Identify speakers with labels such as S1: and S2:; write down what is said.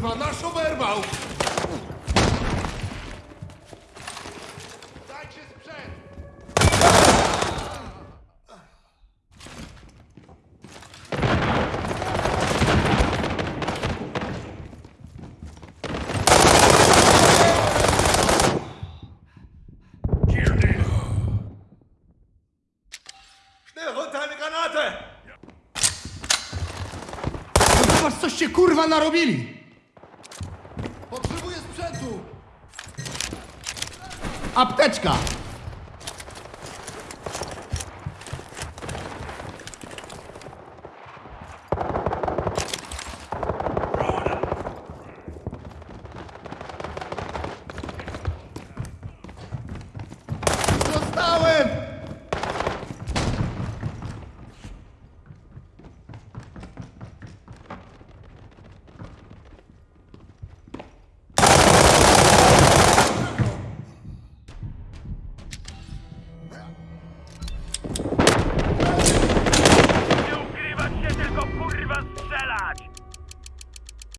S1: kurwa, nasz oberwał! Dajcie sprzęt!
S2: Schnell runter, eine Granate!
S3: Zobacz, coście kurwa narobili! Apteczka!